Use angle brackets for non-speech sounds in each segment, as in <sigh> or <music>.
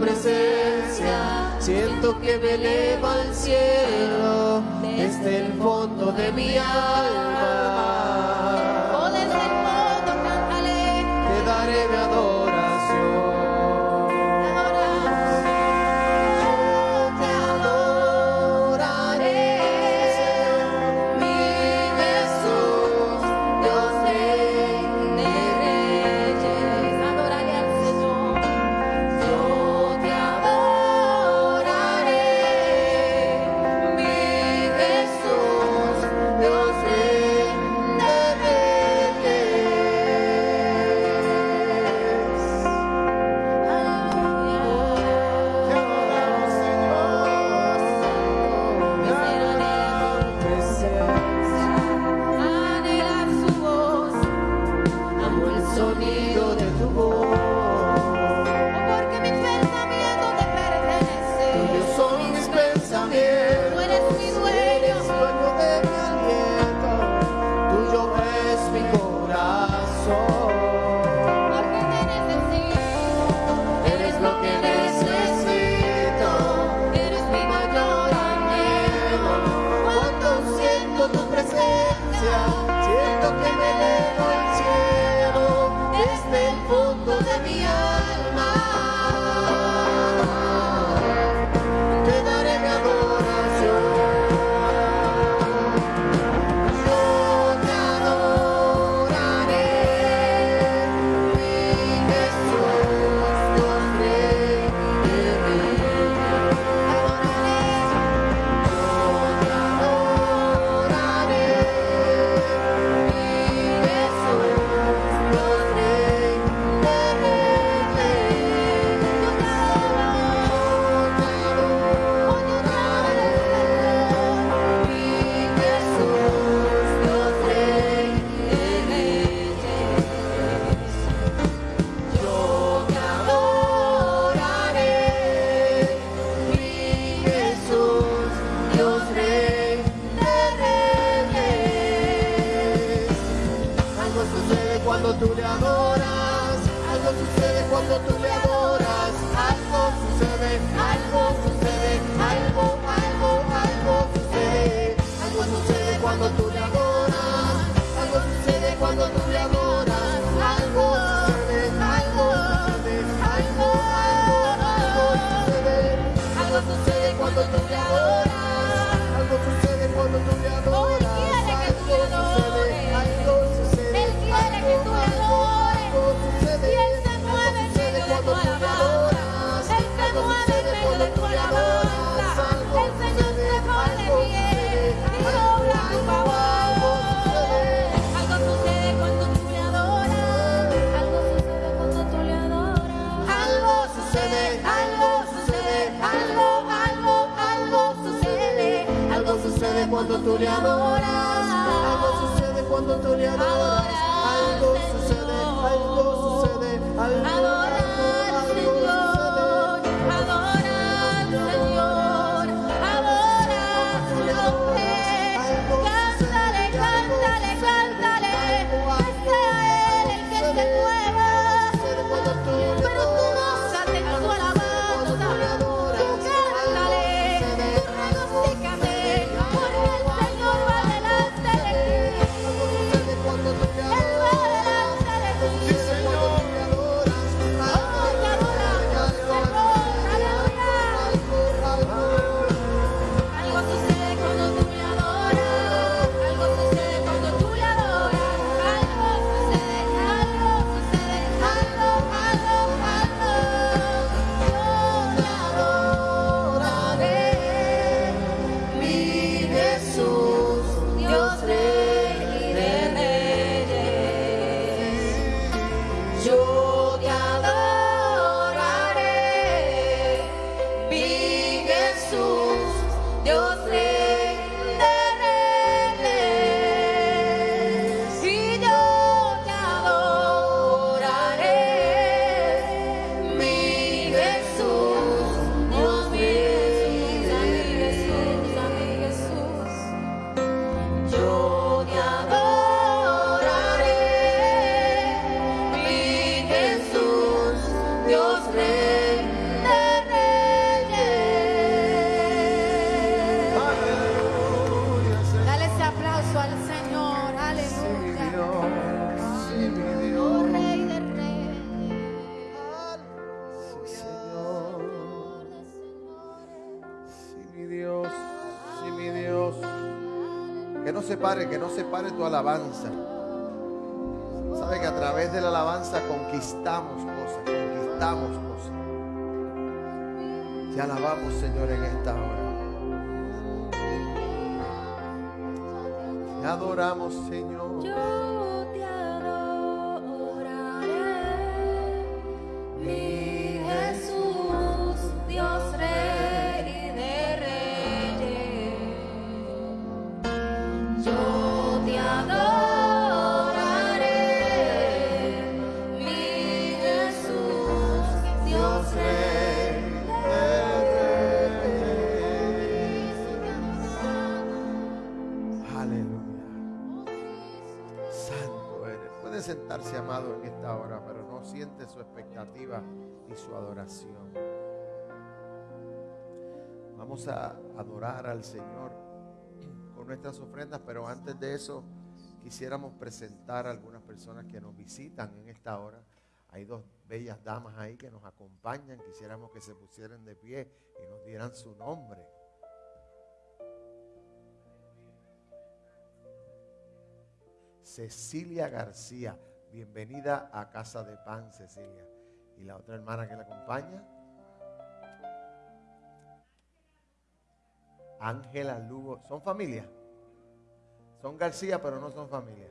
presencia, siento que me eleva al cielo desde el fondo de mi alma. cuando tú le adoras. Algo sucede cuando tú le adoras. Algo sucede, algo sucede, algo sucede. Pare, que no se pare tu alabanza. Sabe que a través de la alabanza conquistamos cosas, conquistamos cosas. Te alabamos, Señor, en esta hora. Te adoramos, Señor. Su adoración. Vamos a adorar al Señor con nuestras ofrendas, pero antes de eso quisiéramos presentar a algunas personas que nos visitan en esta hora. Hay dos bellas damas ahí que nos acompañan. Quisiéramos que se pusieran de pie y nos dieran su nombre. Cecilia García. Bienvenida a Casa de Pan, Cecilia. Y la otra hermana que la acompaña. Ángela Lugo. ¿Son familia? Son García, pero no son familia.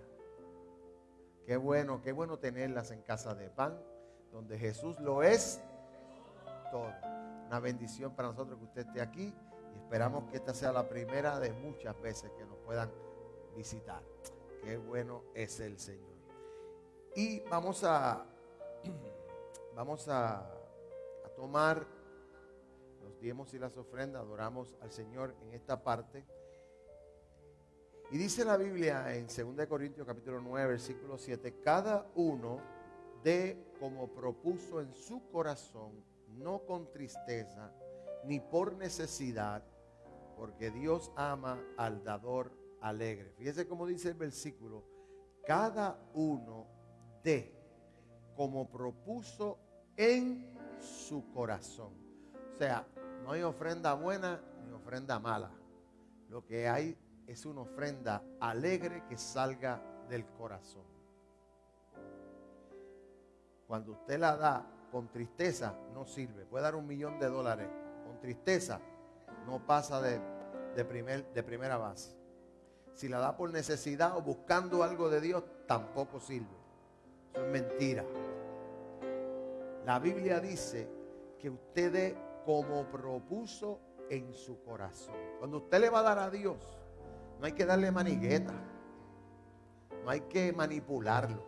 Qué bueno, qué bueno tenerlas en Casa de Pan, donde Jesús lo es todo. Una bendición para nosotros que usted esté aquí y esperamos que esta sea la primera de muchas veces que nos puedan visitar. Qué bueno es el Señor. Y vamos a <clears throat> vamos a, tomar los diezmos y las ofrendas, adoramos al Señor en esta parte. Y dice la Biblia en 2 Corintios capítulo 9, versículo 7, cada uno de como propuso en su corazón, no con tristeza, ni por necesidad, porque Dios ama al dador alegre. Fíjese cómo dice el versículo, cada uno de como propuso en su corazón. O sea, no hay ofrenda buena ni ofrenda mala. Lo que hay es una ofrenda alegre que salga del corazón. Cuando usted la da con tristeza, no sirve. Puede dar un millón de dólares. Con tristeza, no pasa de, de, primer, de primera base. Si la da por necesidad o buscando algo de Dios, tampoco sirve. Eso es mentira. La Biblia dice que usted como propuso en su corazón. Cuando usted le va a dar a Dios, no hay que darle manigueta. No hay que manipularlo.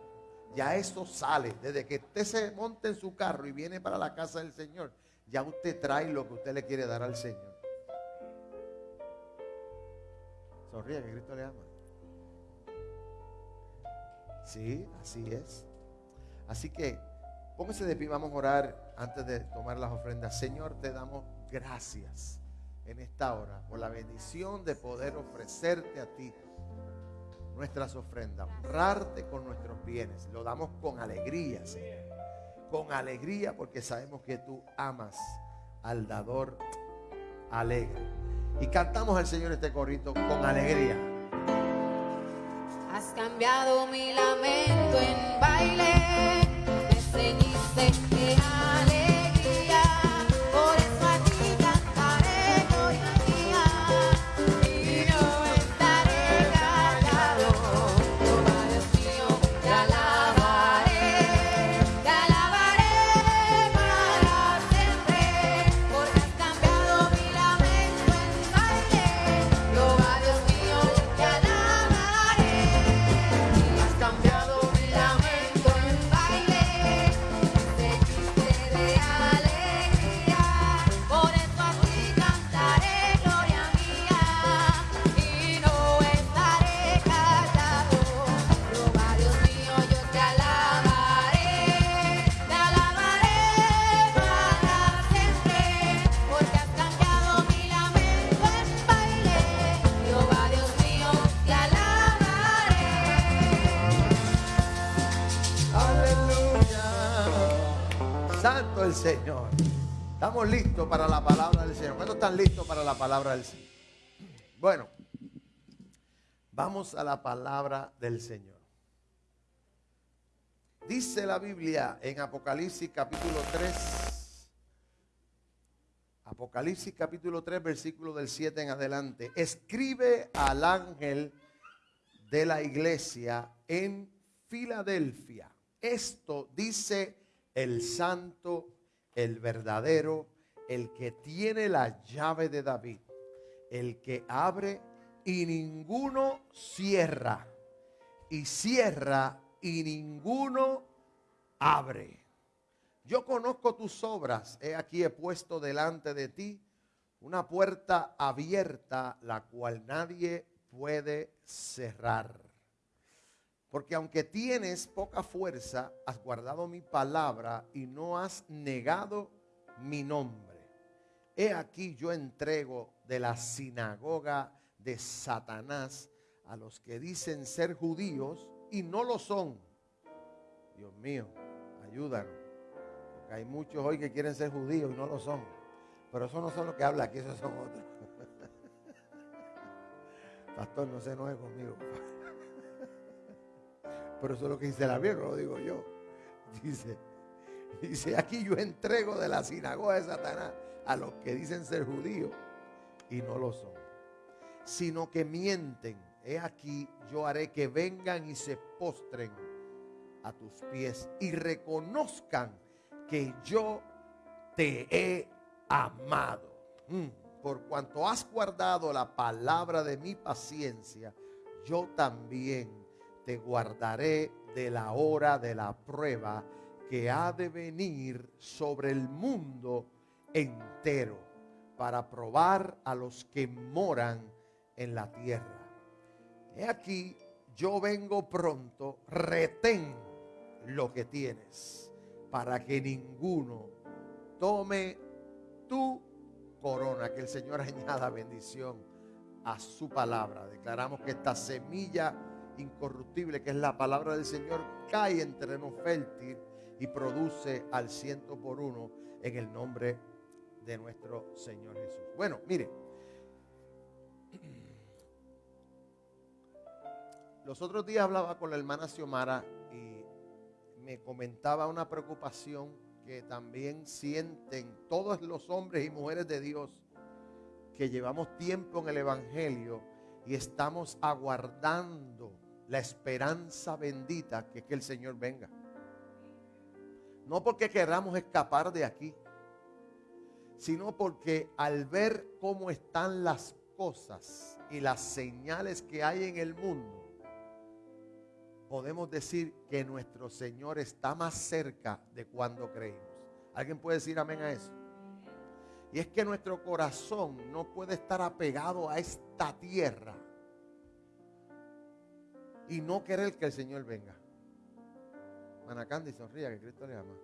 Ya eso sale. Desde que usted se monte en su carro y viene para la casa del Señor, ya usted trae lo que usted le quiere dar al Señor. Sonríe que Cristo le ama. Sí, así es. Así que póngase de pie, vamos a orar antes de tomar las ofrendas. Señor, te damos gracias en esta hora por la bendición de poder ofrecerte a ti nuestras ofrendas, honrarte con nuestros bienes. Lo damos con alegría, Señor. Con alegría porque sabemos que tú amas al dador alegre. Y cantamos al Señor este corrito con alegría. Has cambiado mi lamento en baile, Señor. Estamos listos para la palabra del Señor. ¿Cuántos están listos para la palabra del Señor? Bueno, Vamos a la palabra del Señor. Dice la Biblia en Apocalipsis capítulo 3, Apocalipsis capítulo 3, versículo del 7 en adelante. Escribe al ángel de la iglesia en Filadelfia. Esto dice el santo, el verdadero, el que tiene la llave de David, el que abre y ninguno cierra, y cierra y ninguno abre. Yo conozco tus obras, he aquí he puesto delante de ti una puerta abierta, la cual nadie puede cerrar. Porque aunque tienes poca fuerza, has guardado mi palabra y no has negado mi nombre. He aquí yo entrego de la sinagoga de Satanás a los que dicen ser judíos y no lo son. Dios mío, ayúdanos. Porque hay muchos hoy que quieren ser judíos y no lo son. Pero eso no son los que habla aquí, esos son otros. <laughs> Pastor, no se enoje conmigo. Pero eso es lo que dice la Biblia, lo digo yo. Dice, dice, aquí yo entrego de la sinagoga de Satanás a los que dicen ser judíos y no lo son sino que mienten. He aquí, yo haré que vengan y se postren a tus pies y reconozcan que yo te he amado. Mm, por cuanto has guardado la palabra de mi paciencia, yo también te guardaré de la hora de la prueba que ha de venir sobre el mundo entero para probar a los que moran en la tierra. He aquí, yo vengo pronto, retén lo que tienes, para que ninguno tome tu corona. Que el Señor <laughs> añada bendición a su palabra. Declaramos que esta semilla incorruptible, que es la palabra del Señor, cae en terreno fértil y produce al ciento por uno en el nombre de nuestro Señor Jesús. Bueno, mire. Los otros días hablaba con la hermana Xiomara y me comentaba una preocupación que también sienten todos los hombres y mujeres de Dios que llevamos tiempo en el Evangelio y estamos aguardando la esperanza bendita que es que el Señor venga. No porque queramos escapar de aquí, sino porque al ver cómo están las cosas y las señales que hay en el mundo, podemos decir que nuestro Señor está más cerca de cuando creímos. ¿Alguien puede decir amén a eso? Y es que nuestro corazón no puede estar apegado a esta tierra y no querer que el Señor venga. Manacandi, sonría que Cristo le ama.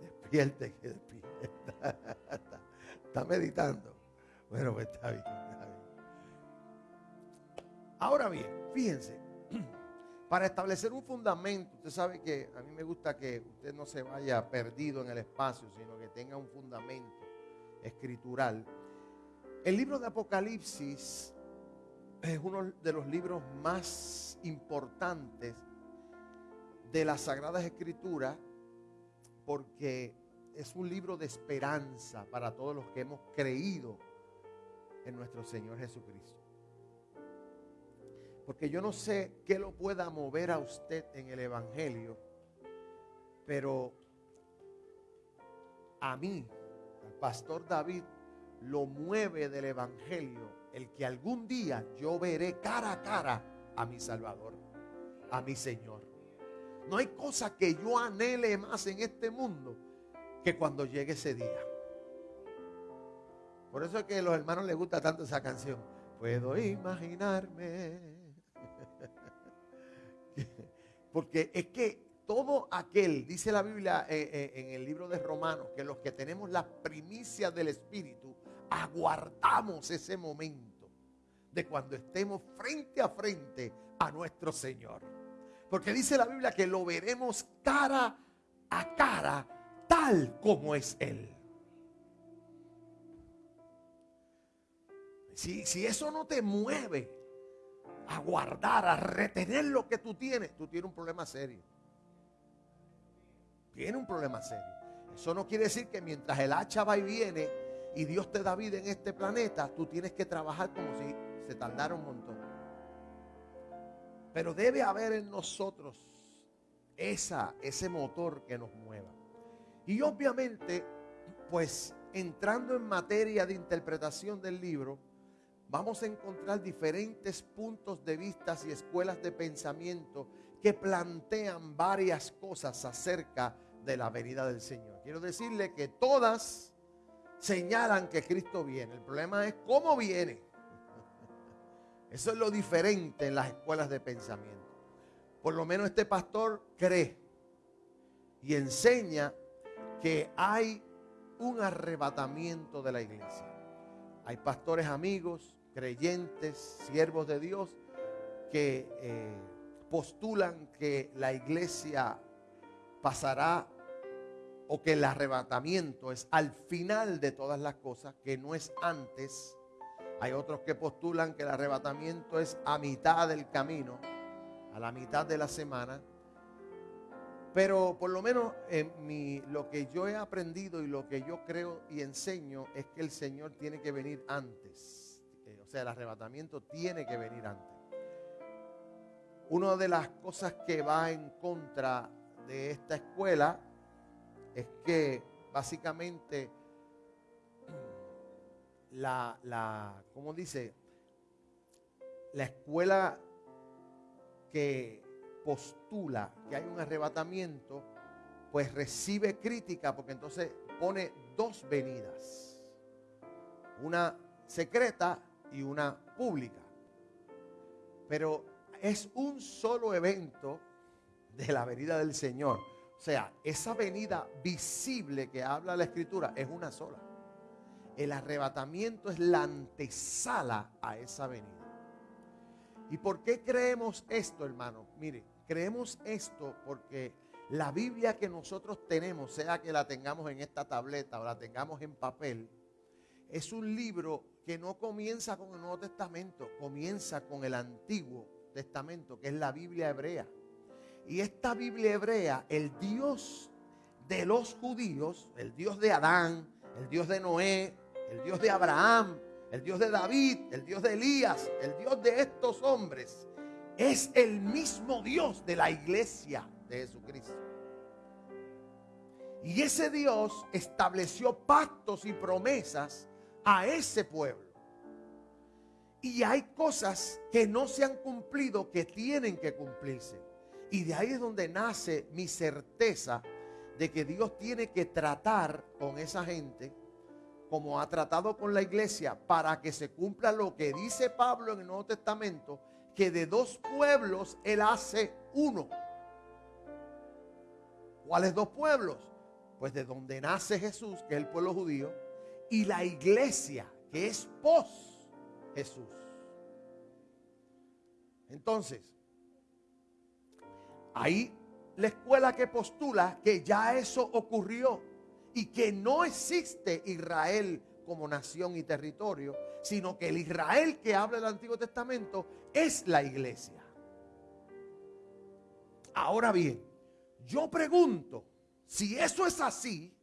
Despierte, que despierta. <laughs> está, meditando. Bueno, pues está bien, está bien. Ahora bien, fíjense, <clears throat> para establecer un fundamento, usted sabe que a mí me gusta que usted no se vaya perdido en el espacio, sino que tenga un fundamento escritural. El libro de Apocalipsis es uno de los libros más importantes de las Sagradas Escrituras porque es un libro de esperanza para todos los que hemos creído en nuestro Señor Jesucristo. Porque yo no sé qué lo pueda mover a usted en el Evangelio, pero a mí, al pastor David, lo mueve del Evangelio el que algún día yo veré cara a cara a mi Salvador, a mi Señor. No hay cosa que yo anhele más en este mundo que cuando llegue ese día. Por eso es que a los hermanos les gusta tanto esa canción. Puedo imaginarme <laughs> porque es que todo aquel, dice la Biblia eh, eh, en el libro de Romanos, que los que tenemos las primicias del Espíritu, aguardamos ese momento de cuando estemos frente a frente a nuestro Señor. Porque dice la Biblia que lo veremos cara a cara, tal como es Él. Si, si eso no te mueve, a guardar, a retener lo que tú tienes, tú tienes un problema serio. Tiene un problema serio. Eso no quiere decir que mientras el hacha va y viene y Dios te da vida en este planeta, tú tienes que trabajar como si se tardara un montón. Pero debe haber en nosotros esa, ese motor que nos mueva. Y obviamente, pues entrando en materia de interpretación del libro, vamos a encontrar diferentes puntos de vista y escuelas de pensamiento que plantean varias cosas acerca de la venida del Señor. Quiero decirle que todas señalan que Cristo viene. El problema es cómo viene. <laughs> Eso es lo diferente en las escuelas de pensamiento. Por lo menos este pastor cree y enseña que hay un arrebatamiento de la iglesia. Hay pastores amigos, creyentes, siervos de Dios, que eh, postulan que la iglesia pasará o que el arrebatamiento es al final de todas las cosas, que no es antes. Hay otros que postulan que el arrebatamiento es a mitad del camino, a la mitad de la semana. Pero por lo menos en mi, lo que yo he aprendido y lo que yo creo y enseño es que el Señor tiene que venir antes. Eh, o sea, el arrebatamiento tiene que venir antes. Una de las cosas que va en contra de esta escuela es que básicamente la, la ¿cómo dice? La escuela que postula que hay un arrebatamiento, pues recibe crítica porque entonces pone dos venidas, una secreta y una pública. Pero es un solo evento de la venida del Señor. O sea, esa venida visible que habla la escritura es una sola. El arrebatamiento es la antesala a esa venida. ¿Y por qué creemos esto, hermano? Mire, creemos esto porque la Biblia que nosotros tenemos, sea que la tengamos en esta tableta o la tengamos en papel, es un libro que no comienza con el Nuevo Testamento, comienza con el Antiguo Testamento, que es la Biblia hebrea. Y esta Biblia hebrea, el Dios de los judíos, el Dios de Adán, el Dios de Noé, el Dios de Abraham, el Dios de David, el Dios de Elías, el Dios de estos hombres, es el mismo Dios de la iglesia de Jesucristo. Y ese Dios estableció pactos y promesas a ese pueblo. Y hay cosas que no se han cumplido que tienen que cumplirse. Y de ahí es donde nace mi certeza de que Dios tiene que tratar con esa gente como ha tratado con la iglesia, para que se cumpla lo que dice Pablo en el Nuevo Testamento, que de dos pueblos Él hace uno. ¿Cuáles dos pueblos? Pues de donde nace Jesús, que es el pueblo judío, y la iglesia, que es pos Jesús. Entonces, ahí la escuela que postula que ya eso ocurrió y que no existe Israel como nación y territorio, sino que el Israel que habla el Antiguo Testamento es la iglesia. Ahora bien, yo pregunto, si eso es así,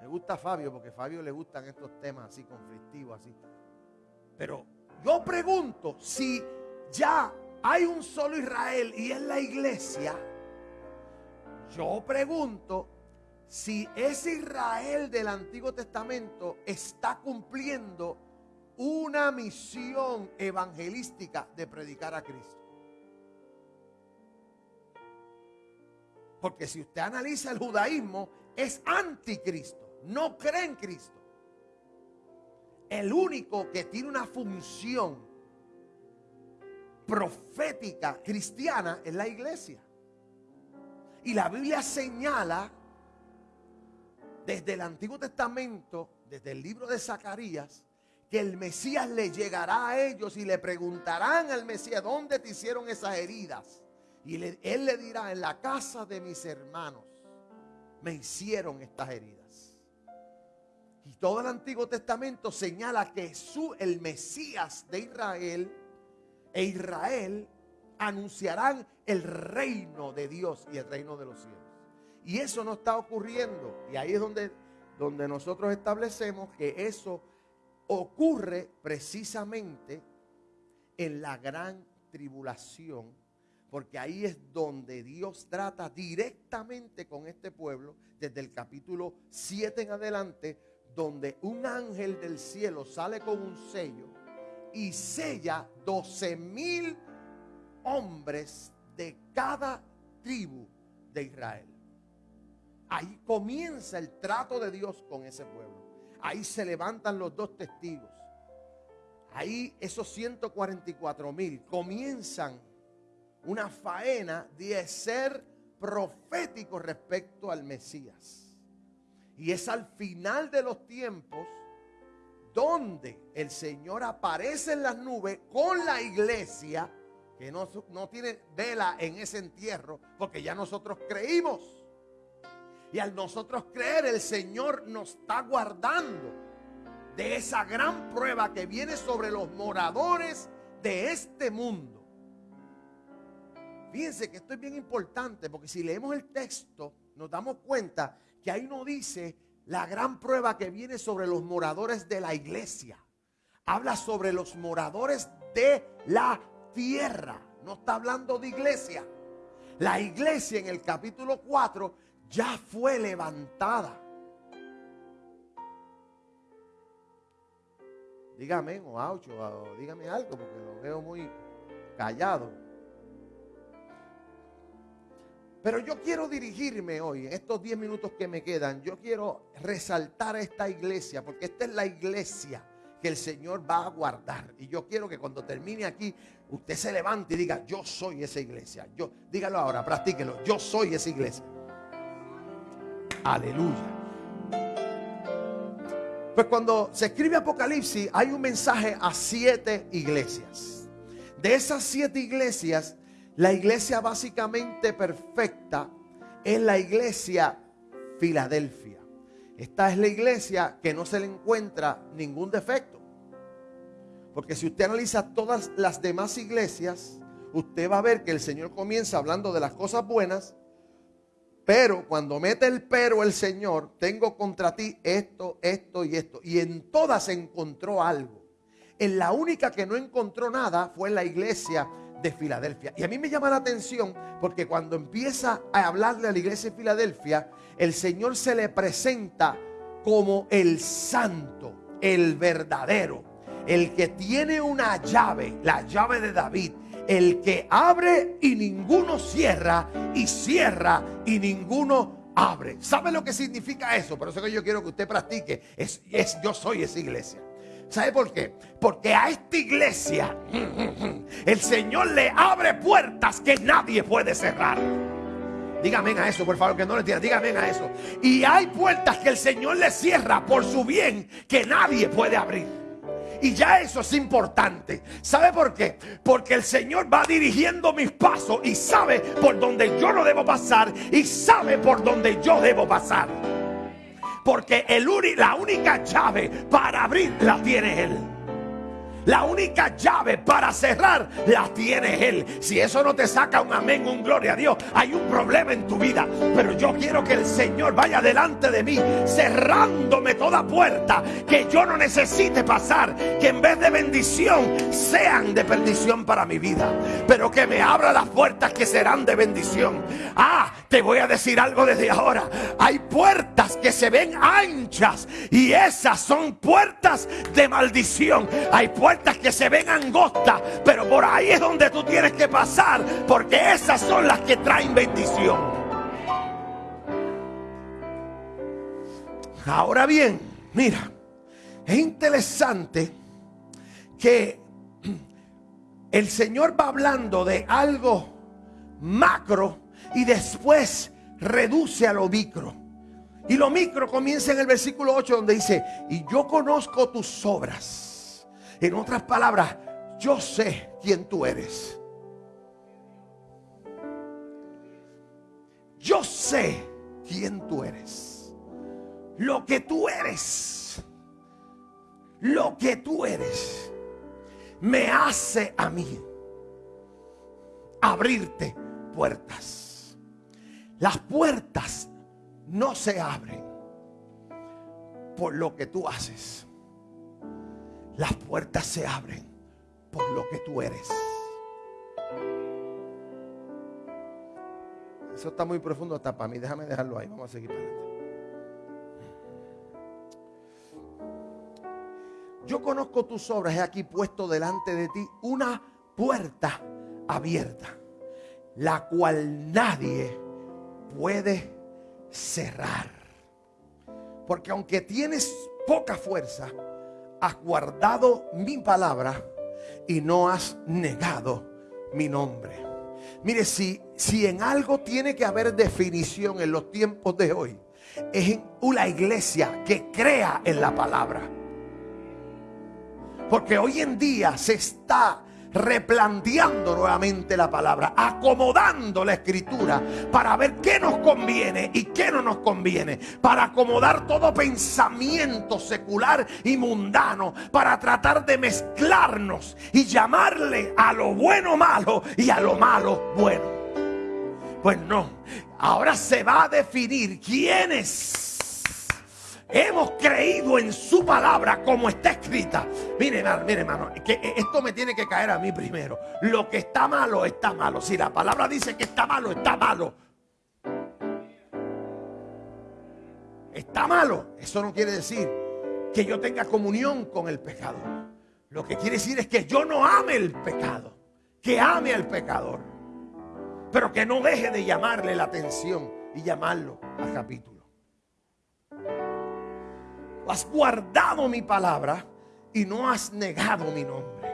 me gusta Fabio porque a Fabio le gustan estos temas así conflictivos, así. Pero yo pregunto si ya hay un solo Israel y es la iglesia. Yo pregunto si ese Israel del Antiguo Testamento está cumpliendo una misión evangelística de predicar a Cristo. Porque si usted analiza el judaísmo, es anticristo, no cree en Cristo. El único que tiene una función profética cristiana es la iglesia. Y la Biblia señala desde el Antiguo Testamento, desde el libro de Zacarías, que el Mesías le llegará a ellos y le preguntarán al Mesías, ¿dónde te hicieron esas heridas? Y él le dirá, en la casa de mis hermanos me hicieron estas heridas. Y todo el Antiguo Testamento señala que su, el Mesías de Israel e Israel anunciarán el reino de Dios y el reino de los cielos. Y eso no está ocurriendo. Y ahí es donde, donde nosotros establecemos que eso ocurre precisamente en la gran tribulación, porque ahí es donde Dios trata directamente con este pueblo, desde el capítulo 7 en adelante, donde un ángel del cielo sale con un sello y sella 12 mil hombres de cada tribu de Israel. Ahí comienza el trato de Dios con ese pueblo. Ahí se levantan los dos testigos. Ahí esos 144 mil comienzan una faena de ser proféticos respecto al Mesías. Y es al final de los tiempos donde el Señor aparece en las nubes con la iglesia que no, no tiene vela en ese entierro porque ya nosotros creímos. Y al nosotros creer, el Señor nos está guardando de esa gran prueba que viene sobre los moradores de este mundo. Fíjense que esto es bien importante porque si leemos el texto nos damos cuenta que ahí no dice la gran prueba que viene sobre los moradores de la iglesia. Habla sobre los moradores de la tierra. No está hablando de iglesia. La iglesia en el capítulo 4 ya fue levantada. Dígame, o aucho, dígame algo, porque lo veo muy callado. Pero yo quiero dirigirme hoy, en estos 10 minutos que me quedan, yo quiero resaltar a esta iglesia, porque esta es la iglesia que el Señor va a guardar. Y yo quiero que cuando termine aquí, usted se levante y diga, yo soy esa iglesia. Yo, dígalo ahora, practíquelo, yo soy esa iglesia. Aleluya. Pues cuando se escribe Apocalipsis hay un mensaje a siete iglesias. De esas siete iglesias, la iglesia básicamente perfecta es la iglesia Filadelfia. Esta es la iglesia que no se le encuentra ningún defecto. Porque si usted analiza todas las demás iglesias, usted va a ver que el Señor comienza hablando de las cosas buenas pero cuando mete el pero el Señor, tengo contra ti esto, esto y esto. Y en todas encontró algo. En la única que no encontró nada fue en la iglesia de Filadelfia. Y a mí me llama la atención porque cuando empieza a hablarle a la iglesia de Filadelfia, el Señor se le presenta como el santo, el verdadero, el que tiene una llave, la llave de David, el que abre y ninguno cierra, y cierra y ninguno abre. ¿Sabe lo que significa eso? Por eso que yo quiero que usted practique. Es, es yo soy esa iglesia. ¿Sabe por qué? Porque a esta iglesia <laughs> el Señor le abre puertas que nadie puede cerrar. Dígame a eso, por favor, que no le diga. Dígame a eso. Y hay puertas que el Señor le cierra por su bien que nadie puede abrir. Y ya eso es importante. ¿Sabe por qué? Porque el Señor va dirigiendo mis pasos y sabe por donde yo no debo pasar y sabe por donde yo debo pasar. Porque el la única llave para abrir la tiene Él. La única llave para cerrar la tiene Él. Si eso no te saca un amén, un gloria a Dios, hay un problema en tu vida. Pero yo quiero que el Señor vaya delante de mí, cerrándome toda puerta que yo no necesite pasar. Que en vez de bendición sean de perdición para mi vida. Pero que me abra las puertas que serán de bendición. Ah, te voy a decir algo desde ahora. Hay puertas que se ven anchas y esas son puertas de maldición. Hay que se ven angostas, pero por ahí es donde tú tienes que pasar, porque esas son las que traen bendición. Ahora bien, mira, es interesante que el Señor va hablando de algo macro y después reduce a lo micro. Y lo micro comienza en el versículo 8 donde dice, y yo conozco tus obras en otras palabras, yo sé quién tú eres. Yo sé quién tú eres. Lo que tú eres. Lo que tú eres. Me hace a mí abrirte puertas. Las puertas no se abren por lo que tú haces. Las puertas se abren por lo que tú eres. Eso está muy profundo hasta para mí. Déjame dejarlo ahí. Vamos a seguir para adelante. Yo conozco tus obras. He aquí puesto delante de ti una puerta abierta, la cual nadie puede cerrar. Porque aunque tienes poca fuerza, has guardado mi palabra y no has negado mi nombre. Mire, si, si en algo tiene que haber definición en los tiempos de hoy, es en una iglesia que crea en la palabra. Porque hoy en día se está replanteando nuevamente la palabra, acomodando la escritura para ver qué nos conviene y qué no nos conviene, para acomodar todo pensamiento secular y mundano, para tratar de mezclarnos y llamarle a lo bueno malo y a lo malo bueno. Pues no, ahora se va a definir quiénes hemos creído en su palabra como está escrita. Mire, hermano, mire, hermano, que esto me tiene que caer a mí primero. Lo que está malo, está malo. Si la palabra dice que está malo, está malo. Está malo. Eso no quiere decir que yo tenga comunión con el pecado. Lo que quiere decir es que yo no ame el pecado, que ame al pecador, pero que no deje de llamarle la atención y llamarlo a capítulo has guardado mi palabra y no has negado mi nombre.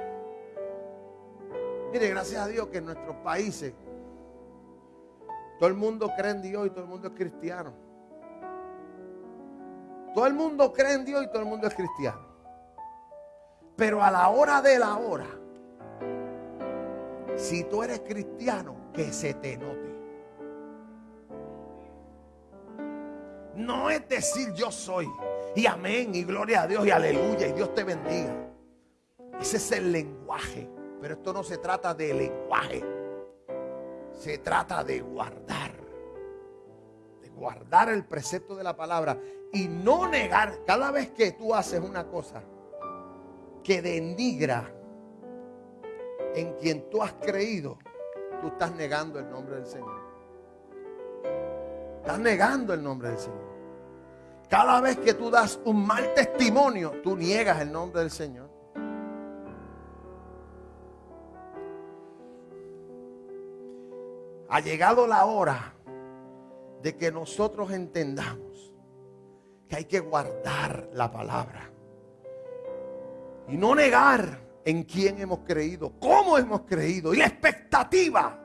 Mire, gracias a Dios que en nuestros países todo el mundo cree en Dios y todo el mundo es cristiano. Todo el mundo cree en Dios y todo el mundo es cristiano. Pero a la hora de la hora, si tú eres cristiano, que se te note. No es decir yo soy. Y amén, y gloria a Dios, y aleluya, y Dios te bendiga. Ese es el lenguaje. Pero esto no se trata de lenguaje. Se trata de guardar. De guardar el precepto de la palabra. Y no negar. Cada vez que tú haces una cosa que denigra en quien tú has creído, tú estás negando el nombre del Señor. Estás negando el nombre del Señor. Cada vez que tú das un mal testimonio, tú niegas el nombre del Señor. Ha llegado la hora de que nosotros entendamos que hay que guardar la palabra y no negar en quién hemos creído, cómo hemos creído y la expectativa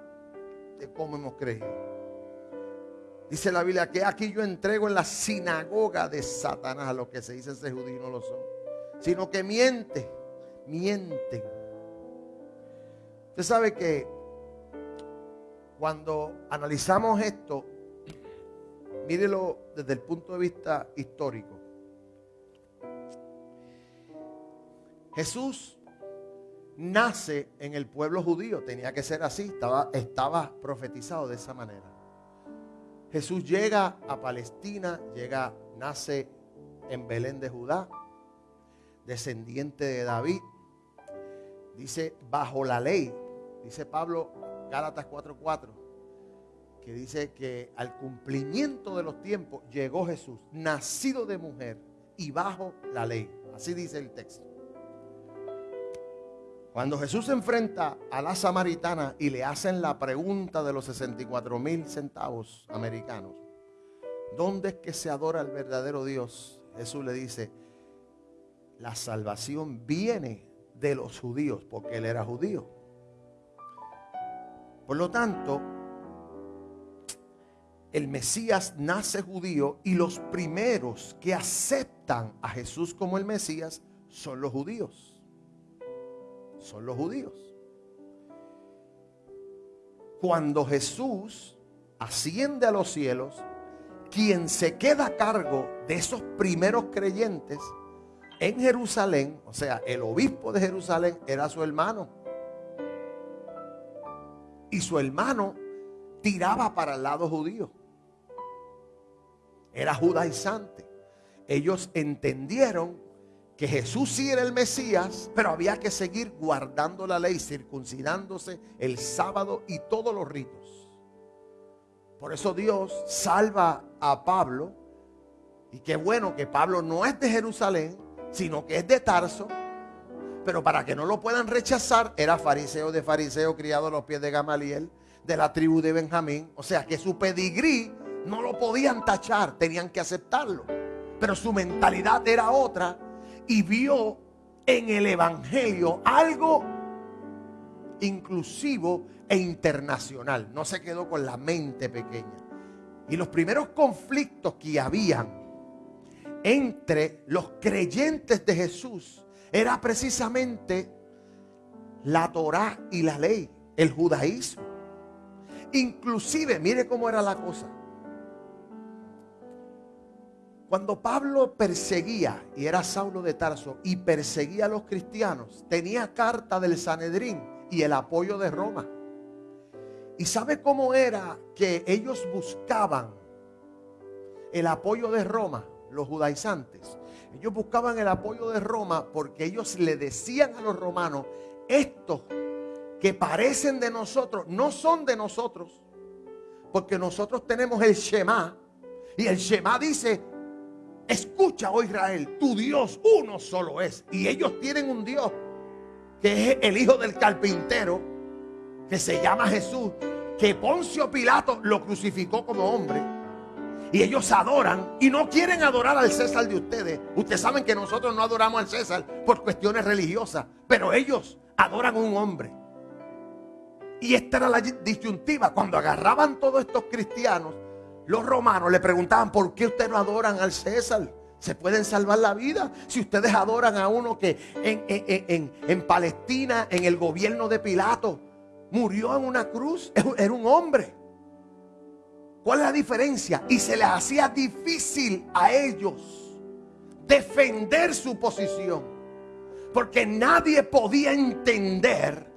de cómo hemos creído. Dice la Biblia que aquí yo entrego en la sinagoga de Satanás a los que se dicen ser judíos no lo son, sino que miente, mienten. Usted sabe que cuando analizamos esto, mírelo desde el punto de vista histórico. Jesús nace en el pueblo judío, tenía que ser así, estaba, estaba profetizado de esa manera. Jesús llega a Palestina, llega, nace en Belén de Judá, descendiente de David. Dice, bajo la ley, dice Pablo, Gálatas 4:4, que dice que al cumplimiento de los tiempos llegó Jesús, nacido de mujer y bajo la ley. Así dice el texto. Cuando Jesús se enfrenta a la samaritana y le hacen la pregunta de los 64 mil centavos americanos, ¿dónde es que se adora al verdadero Dios? Jesús le dice, la salvación viene de los judíos, porque él era judío. Por lo tanto, el Mesías nace judío y los primeros que aceptan a Jesús como el Mesías son los judíos son los judíos. Cuando Jesús asciende a los cielos, quien se queda a cargo de esos primeros creyentes en Jerusalén, o sea, el obispo de Jerusalén era su hermano. y su hermano tiraba para el lado judío. Era judaizante. Ellos entendieron que Jesús sí era el Mesías, pero había que seguir guardando la ley, circuncidándose el sábado y todos los ritos. Por eso Dios salva a Pablo. Y qué bueno que Pablo no es de Jerusalén, sino que es de Tarso. Pero para que no lo puedan rechazar, era fariseo de fariseo, criado a los pies de Gamaliel, de la tribu de Benjamín. O sea que su pedigrí no lo podían tachar, tenían que aceptarlo. Pero su mentalidad era otra y vio en el Evangelio algo inclusivo e internacional. No se quedó con la mente pequeña. Y los primeros conflictos que habían entre los creyentes de Jesús era precisamente la Torá y la ley, el judaísmo. Inclusive, mire cómo era la cosa. Cuando Pablo perseguía, y era Saulo de Tarso, y perseguía a los cristianos, tenía carta del Sanedrín y el apoyo de Roma. ¿Y sabe cómo era que ellos buscaban el apoyo de Roma? los judaizantes. Ellos buscaban el apoyo de Roma porque ellos le decían a los romanos, estos que parecen de nosotros, no son de nosotros. Porque nosotros tenemos el Shema. Y el Shema dice, escucha, oh Israel, tu Dios uno solo es. Y ellos tienen un Dios que es el hijo del carpintero, que se llama Jesús, que Poncio Pilato lo crucificó como hombre y ellos adoran y no quieren adorar al César de ustedes. Ustedes saben que nosotros no adoramos al César por cuestiones religiosas, pero ellos adoran a un hombre. Y esta era la disyuntiva. Cuando agarraban todos estos cristianos, los romanos le preguntaban, ¿por qué ustedes no adoran al César? ¿Se pueden salvar la vida? Si ustedes adoran a uno que en, en, en Palestina, en el gobierno de Pilato, murió en una cruz, <laughs> era un hombre. ¿Cuál es la diferencia? Y se les hacía difícil a ellos defender su posición. Porque nadie podía entender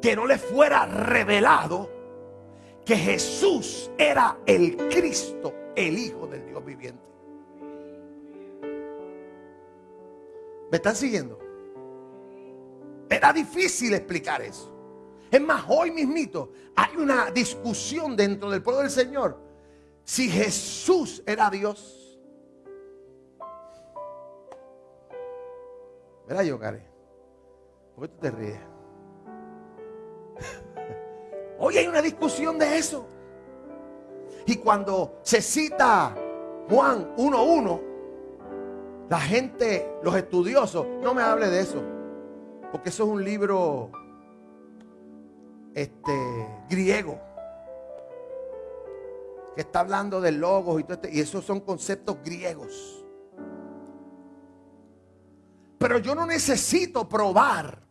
que no le fuera revelado que Jesús era el Cristo, el Hijo del Dios viviente. ¿Me están siguiendo? Era difícil explicar eso. Es más, hoy mismito hay una discusión dentro del pueblo del Señor. Si Jesús era Dios. ¿Verdad, yo, Karen? ¿Por qué tú te ríes? Hoy hay una discusión de eso. Y cuando se cita Juan 1.1, la gente, los estudiosos, no me hable de eso. Porque eso es un libro este, griego que está hablando de logos y todo este, y esos son conceptos griegos. Pero yo no necesito probar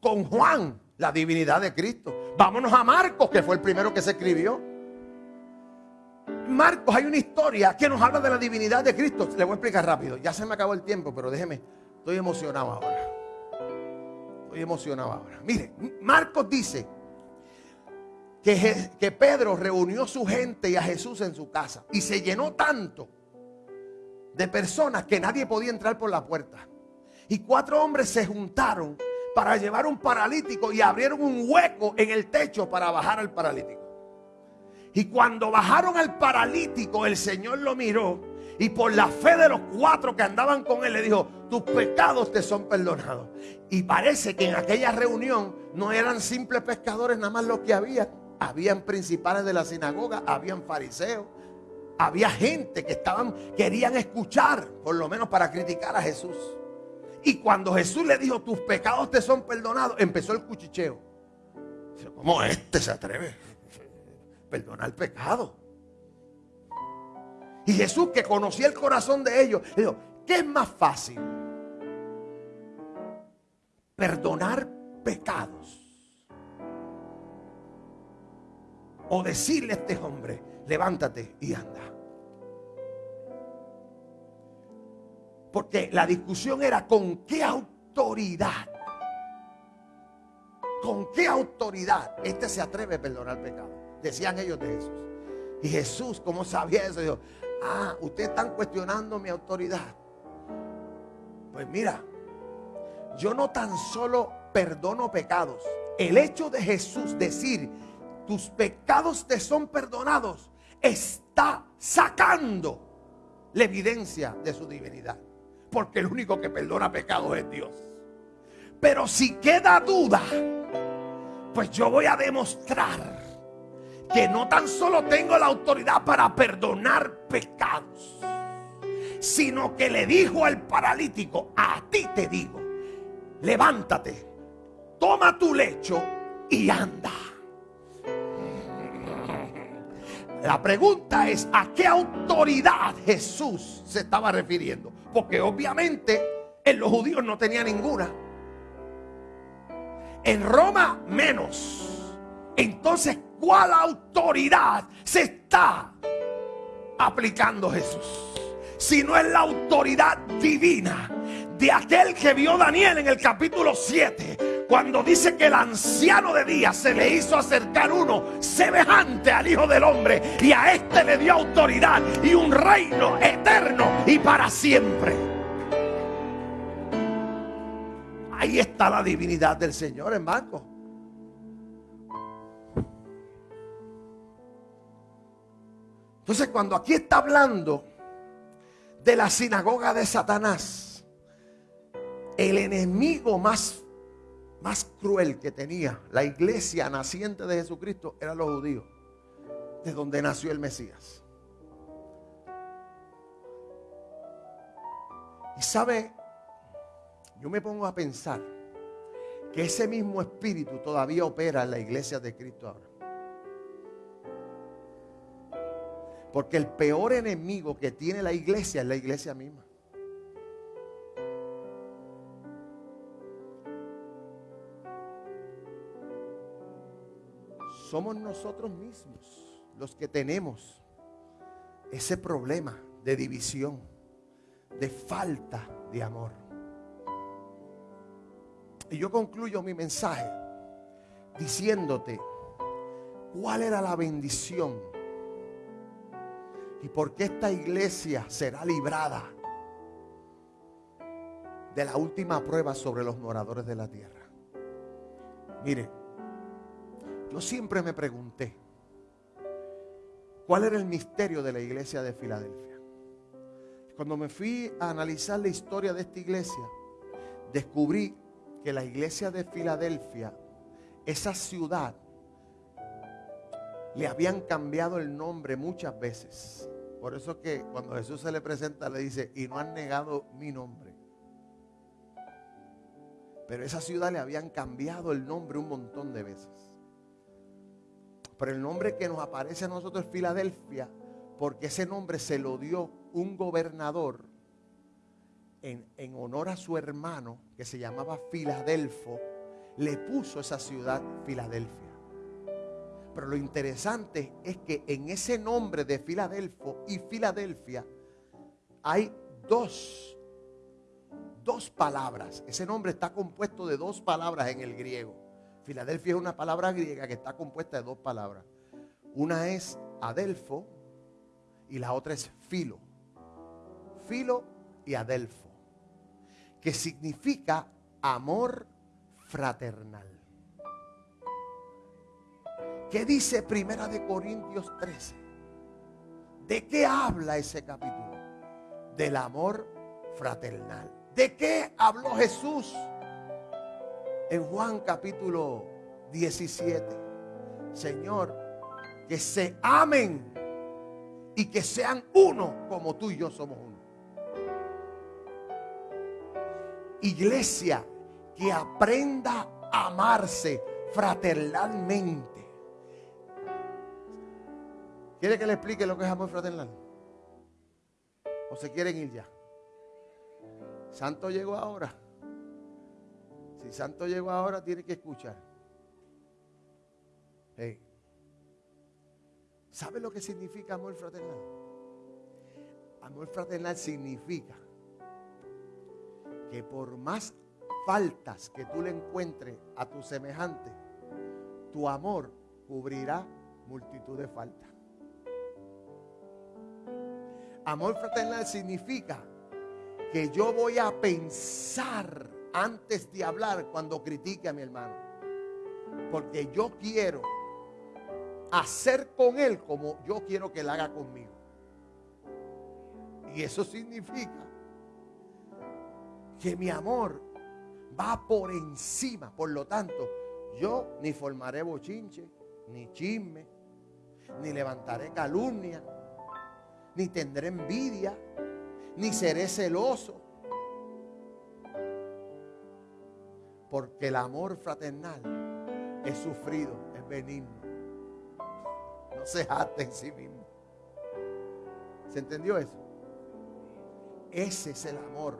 con Juan la divinidad de Cristo. Vámonos a Marcos, que fue el primero que se escribió. Marcos hay una historia que nos habla de la divinidad de Cristo. Le voy a explicar rápido. Ya se me acabó el tiempo, pero déjeme. Estoy emocionado ahora. Estoy emocionado ahora. Mire, Marcos dice que, Pedro reunió su gente y a Jesús en su casa. Y se llenó tanto de personas que nadie podía entrar por la puerta. Y cuatro hombres se juntaron para llevar un paralítico y abrieron un hueco en el techo para bajar al paralítico. Y cuando bajaron al paralítico, el Señor lo miró y por la fe de los cuatro que andaban con él le dijo, tus pecados te son perdonados. Y parece que en aquella reunión no eran simples pescadores nada más lo que había habían principales de la sinagoga, habían fariseos, había gente que estaban, querían escuchar, por lo menos para criticar a Jesús. Y cuando Jesús le dijo, tus pecados te son perdonados, empezó el cuchicheo. ¿Cómo este se atreve? Perdonar el pecado. Y Jesús, que conocía el corazón de ellos, le dijo, ¿qué es más fácil? Perdonar pecados o decirle a este hombre, levántate y anda. Porque la discusión era con qué autoridad, ¿con qué autoridad este se atreve a perdonar pecado? Decían ellos de Jesús. Y Jesús, ¿cómo sabía eso? Dijo, ah, ustedes están cuestionando mi autoridad. Pues mira, yo no tan solo perdono pecados. El hecho de Jesús decir, tus pecados te son perdonados, está sacando la evidencia de su divinidad. Porque el único que perdona pecados es Dios. Pero si queda duda, pues yo voy a demostrar que no tan solo tengo la autoridad para perdonar pecados, sino que le dijo al paralítico, a ti te digo, levántate, toma tu lecho y anda. La pregunta es, ¿a qué autoridad Jesús se estaba refiriendo? Porque obviamente en los judíos no tenía ninguna. En Roma menos. Entonces, ¿cuál autoridad se está aplicando Jesús? Si no es la autoridad divina de aquel que vio Daniel en el capítulo 7, cuando dice que el anciano de día se le hizo acercar uno semejante al Hijo del Hombre y a este le dio autoridad y un reino eterno y para siempre. Ahí está la divinidad del Señor, hermano. Entonces, cuando aquí está hablando de la sinagoga de Satanás, el enemigo más, más cruel que tenía la iglesia naciente de Jesucristo eran los judíos, de donde nació el Mesías. Y sabe, yo me pongo a pensar que ese mismo espíritu todavía opera en la iglesia de Cristo ahora. Porque el peor enemigo que tiene la iglesia es la iglesia misma. Somos nosotros mismos los que tenemos ese problema de división, de falta de amor. Y yo concluyo mi mensaje diciéndote cuál era la bendición y por qué esta iglesia será librada de la última prueba sobre los moradores de la tierra. Mire, yo siempre me pregunté, ¿cuál era el misterio de la iglesia de Filadelfia? Cuando me fui a analizar la historia de esta iglesia, descubrí que la iglesia de Filadelfia, esa ciudad, le habían cambiado el nombre muchas veces. Por eso que cuando Jesús se le presenta le dice, y no han negado mi nombre. Pero esa ciudad le habían cambiado el nombre un montón de veces. Pero el nombre que nos aparece a nosotros es Filadelfia, porque ese nombre se lo dio un gobernador en, en honor a su hermano, que se llamaba Filadelfo, le puso esa ciudad Filadelfia. Pero lo interesante es que en ese nombre de Filadelfo y Filadelfia hay dos, dos palabras. Ese nombre está compuesto de dos palabras en el griego. Filadelfia es una palabra griega que está compuesta de dos palabras. Una es Adelfo y la otra es Filo. Filo y Adelfo. Que significa amor fraternal. ¿Qué dice Primera de Corintios 13? ¿De qué habla ese capítulo? Del amor fraternal. ¿De qué habló Jesús en Juan capítulo 17? Señor, que se amen y que sean uno como tú y yo somos uno. Iglesia, que aprenda a amarse fraternalmente ¿Quiere que le explique lo que es amor fraternal? ¿O se quieren ir ya? Santo llegó ahora. Si Santo llegó ahora, tiene que escuchar. ¿Sabe lo que significa amor fraternal? Amor fraternal significa que por más faltas que tú le encuentres a tu semejante, tu amor cubrirá multitud de faltas. Amor fraternal significa que yo voy a pensar antes de hablar cuando critique a mi hermano. Porque yo quiero hacer con él como yo quiero que él haga conmigo. Y eso significa que mi amor va por encima. Por lo tanto, yo ni formaré bochinche, ni chisme, ni levantaré calumnia, ni tendré envidia, ni seré celoso. Porque el amor fraternal es sufrido, es benigno. No se jacta en sí mismo. ¿Se entendió eso? Ese es el amor.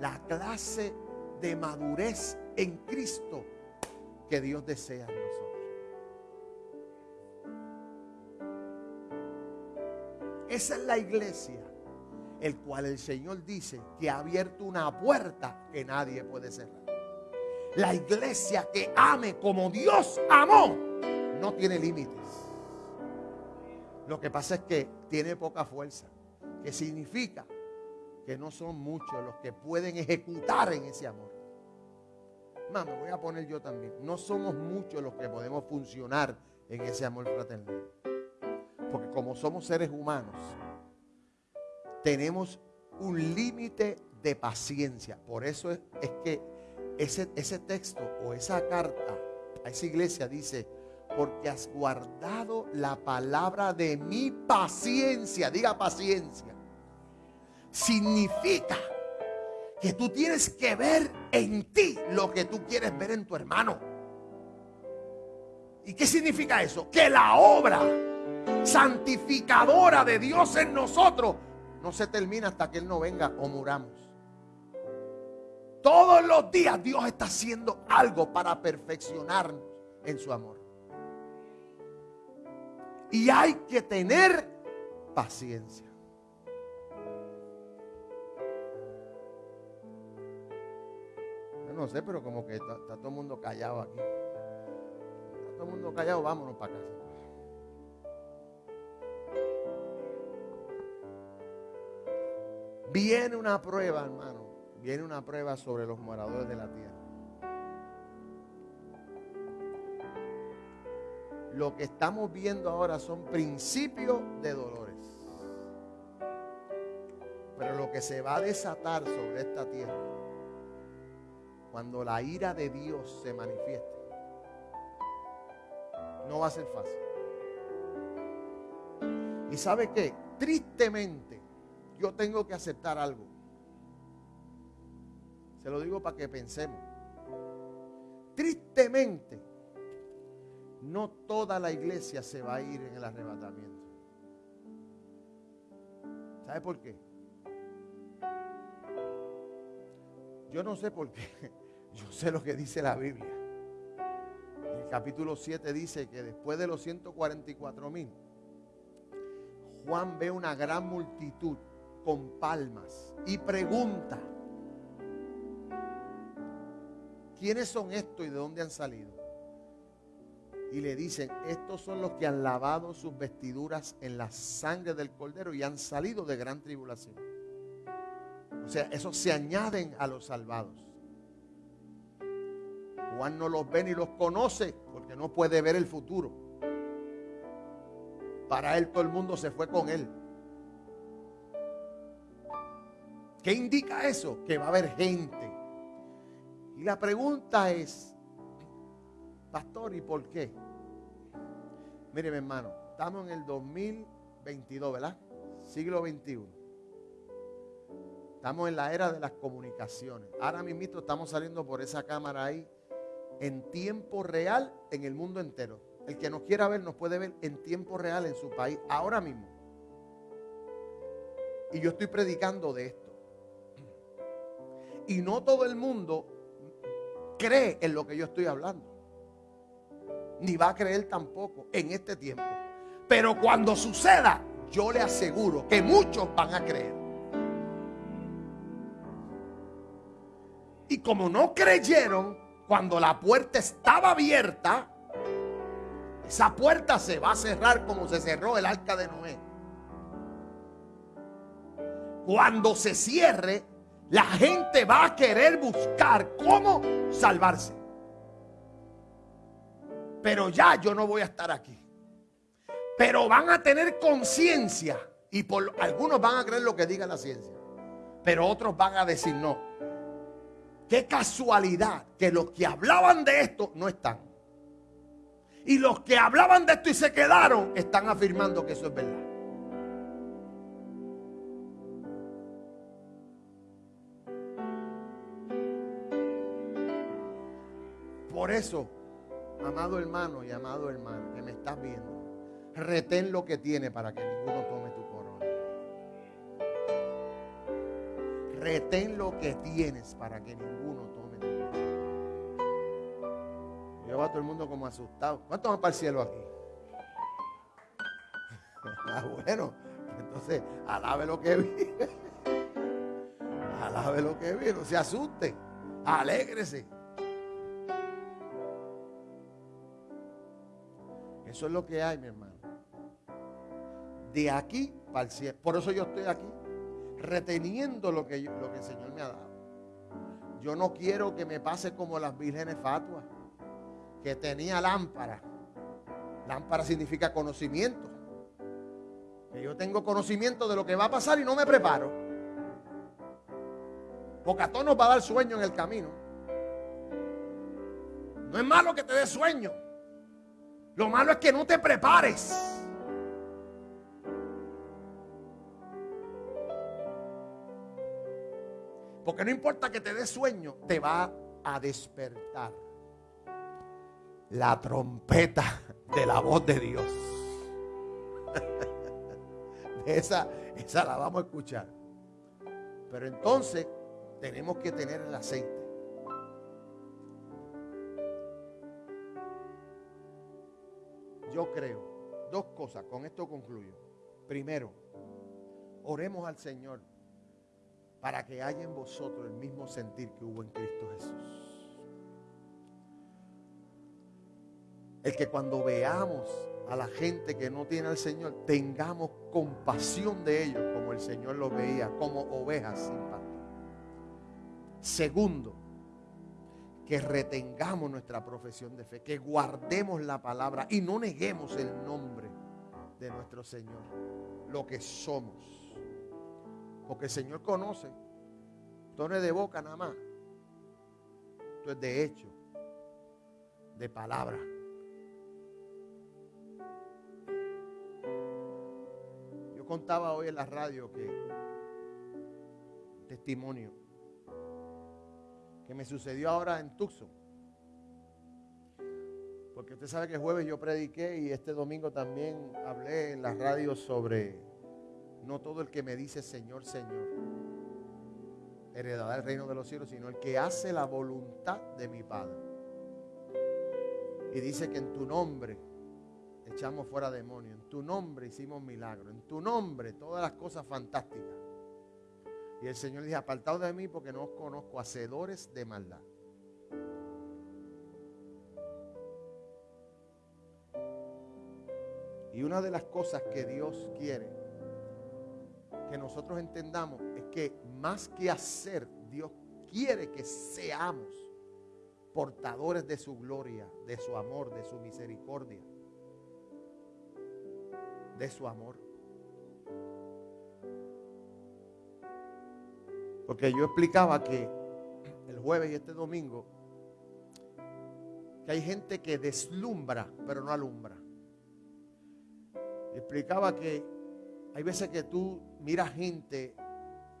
La clase de madurez en Cristo que Dios desea en nosotros. Esa es la iglesia, el cual el Señor dice que ha abierto una puerta que nadie puede cerrar. La iglesia que ame como Dios amó no tiene límites. Lo que pasa es que tiene poca fuerza, que significa que no son muchos los que pueden ejecutar en ese amor. Más, me voy a poner yo también. No somos muchos los que podemos funcionar en ese amor fraternal. Porque como somos seres humanos, tenemos un límite de paciencia. Por eso es, es que ese, ese texto o esa carta a esa iglesia dice, porque has guardado la palabra de mi paciencia. Diga paciencia. Significa que tú tienes que ver en ti lo que tú quieres ver en tu hermano. ¿Y qué significa eso? Que la obra santificadora de Dios en nosotros no se termina hasta que Él no venga o muramos. Todos los días Dios está haciendo algo para perfeccionarnos en su amor. Y hay que tener paciencia. Yo no sé, pero como que está, todo el mundo callado aquí. Está todo el mundo callado, vámonos para casa. Viene una prueba, hermano. Viene una prueba sobre los moradores de la tierra. Lo que estamos viendo ahora son principios de dolores. Pero lo que se va a desatar sobre esta tierra, cuando la ira de Dios se manifieste, no va a ser fácil. ¿Y sabe qué? Tristemente, yo tengo que aceptar algo. Se lo digo para que pensemos. Tristemente, no toda la iglesia se va a ir en el arrebatamiento. ¿Sabe por qué? Yo no sé por qué. <laughs> Yo sé lo que dice la Biblia. El capítulo 7 dice que después de los 144 mil, Juan ve una gran multitud con palmas y pregunta, ¿quiénes son estos y de dónde han salido? Y le dicen, estos son los que han lavado sus vestiduras en la sangre del cordero y han salido de gran tribulación. O sea, esos se añaden a los salvados. Juan no los ve ni los conoce porque no puede ver el futuro. Para él todo el mundo se fue con él. ¿Qué indica eso? Que va a haber gente. Y la pregunta es, pastor, ¿y por qué? Mire, mi hermano, estamos en el 2022, ¿verdad? Siglo XXI. Estamos en la era de las comunicaciones. Ahora mismo estamos saliendo por esa cámara ahí en tiempo real en el mundo entero. El que nos quiera ver nos puede ver en tiempo real en su país, ahora mismo. Y yo estoy predicando de esto. Y no todo el mundo cree en lo que yo estoy hablando. Ni va a creer tampoco en este tiempo. Pero cuando suceda, yo le aseguro que muchos van a creer. Y como no creyeron, cuando la puerta estaba abierta, esa puerta se va a cerrar como se cerró el arca de Noé. Cuando se cierre, la gente va a querer buscar cómo salvarse. Pero ya yo no voy a estar aquí. Pero van a tener conciencia y por algunos van a creer lo que diga la ciencia. Pero otros van a decir no. Qué casualidad que los que hablaban de esto no están. Y los que hablaban de esto y se quedaron están afirmando que eso es verdad. Por eso, amado hermano y amado hermano que me estás viendo, retén lo que tiene para que ninguno tome tu corona. Retén lo que tienes para que ninguno tome tu corona. Yo va todo el mundo como asustado. ¿Cuántos van para el cielo aquí? <laughs> ah, bueno, entonces alabe lo que vi. <laughs> alabe lo que vi, no se asuste. Alégrese. Eso es lo que hay, mi hermano. De aquí para el cielo. Por eso yo estoy aquí, reteniendo lo que, el Señor me ha dado. Yo no quiero que me pase como las vírgenes fatuas, que tenía lámpara. Lámpara significa conocimiento. Que yo tengo conocimiento de lo que va a pasar y no me preparo. Porque a todos nos va a dar sueño en el camino. No es malo que te dé sueño. Lo malo es que no te prepares. Porque no importa que te dé sueño, te va a despertar la trompeta de la voz de Dios. <laughs> esa, esa la vamos a escuchar. Pero entonces tenemos que tener el aceite. Yo creo dos cosas, con esto concluyo. Primero, oremos al Señor para que haya en vosotros el mismo sentir que hubo en Cristo Jesús. El que cuando veamos a la gente que no tiene al Señor, tengamos compasión de ellos como el Señor los veía, como ovejas sin pastor. Segundo, que retengamos nuestra profesión de fe, que guardemos la palabra y no neguemos el nombre de nuestro Señor, lo que somos. Porque el Señor conoce, esto no es de boca nada más, esto es de hecho, de palabra. Yo contaba hoy en la radio que testimonio que me sucedió ahora en Tucson. Porque usted sabe que jueves yo prediqué y este domingo también hablé en la radio sobre no todo el que me dice Señor, Señor, heredará el reino de los cielos, sino el que hace la voluntad de mi Padre. Y dice que en tu nombre echamos fuera demonios, en tu nombre hicimos milagros, en tu nombre todas las cosas fantásticas. Y el Señor dice, apartados de mí porque no os conozco, hacedores de maldad. Y una de las cosas que Dios quiere que nosotros entendamos es que más que hacer, Dios quiere que seamos portadores de su gloria, de su amor, de su misericordia, de su amor. Porque yo explicaba que el jueves y este domingo, que hay gente que deslumbra, pero no alumbra. Explicaba que hay veces que tú miras gente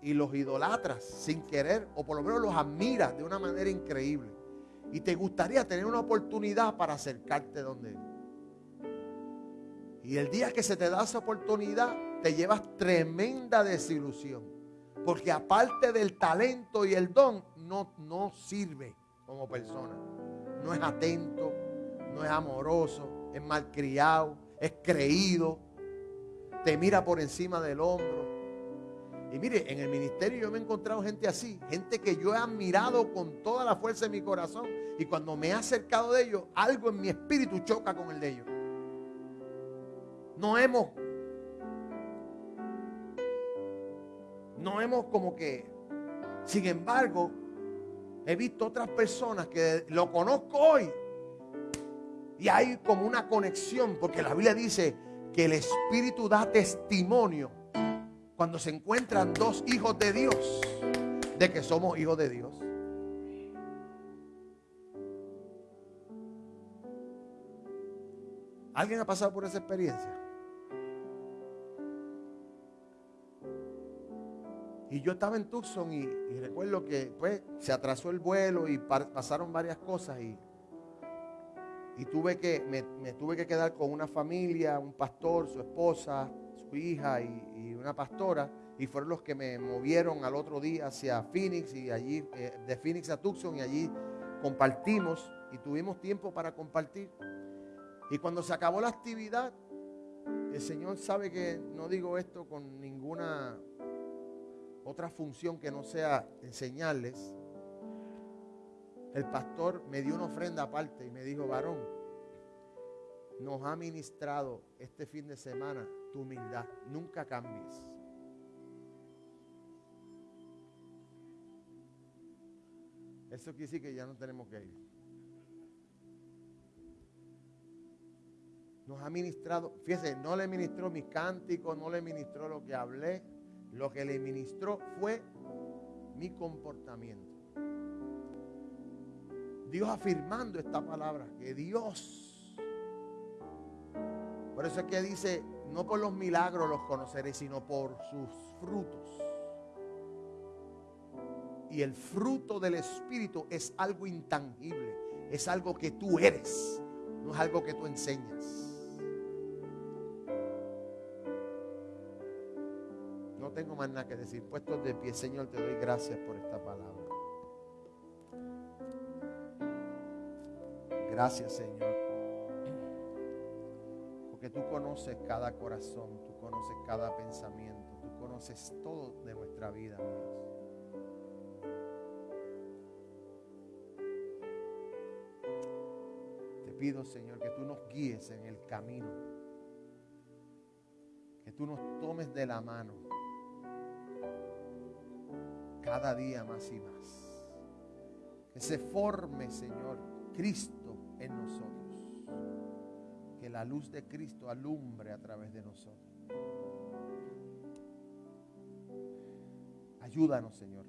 y los idolatras sin querer, o por lo menos los admiras de una manera increíble. Y te gustaría tener una oportunidad para acercarte donde. Y el día que se te da esa oportunidad, te llevas tremenda desilusión. Porque aparte del talento y el don, no, no sirve como persona. No es atento, no es amoroso, es malcriado, es creído, te mira por encima del hombro. Y mire, en el ministerio yo me he encontrado gente así, gente que yo he admirado con toda la fuerza de mi corazón. Y cuando me he acercado de ellos, algo en mi espíritu choca con el de ellos. No hemos, no hemos como que, sin embargo, he visto otras personas que lo conozco hoy. Y hay como una conexión, porque la Biblia dice que el Espíritu da testimonio cuando se encuentran dos hijos de Dios, de que somos hijos de Dios. ¿Alguien ha pasado por esa experiencia? Y yo estaba en Tucson y, recuerdo que pues, se atrasó el vuelo y pasaron varias cosas y, y tuve que, me, tuve que quedar con una familia, un pastor, su esposa, su hija y, una pastora, y fueron los que me movieron al otro día hacia Phoenix y allí, eh, de Phoenix a Tucson, y allí compartimos y tuvimos tiempo para compartir. Y cuando se acabó la actividad, el Señor sabe que no digo esto con ninguna otra función que no sea enseñarles. El pastor me dio una ofrenda aparte y me dijo, varón, nos ha ministrado este fin de semana tu humildad. Nunca cambies. Eso quiere decir que ya no tenemos que ir. Nos ha ministrado, fíjese, no le ministró mis cánticos, no le ministró lo que hablé. Lo que le ministró fue mi comportamiento. Dios afirmando esta palabra, que Dios por eso es que dice, no por los milagros los conoceréis, sino por sus frutos. Y el fruto del Espíritu es algo intangible, es algo que tú eres, no es algo que tú enseñas. Tengo más nada que decir. Puestos de pie, Señor, te doy gracias por esta palabra. Gracias, Señor tú conoces cada corazón, tú conoces cada pensamiento, tú conoces todo de nuestra vida, Dios. Te pido, Señor, que tú nos guíes en el camino, que tú nos tomes de la mano cada día más y más. Que se forme, Señor, Cristo en nosotros la luz de Cristo alumbre a través de nosotros. Ayúdanos, Señor.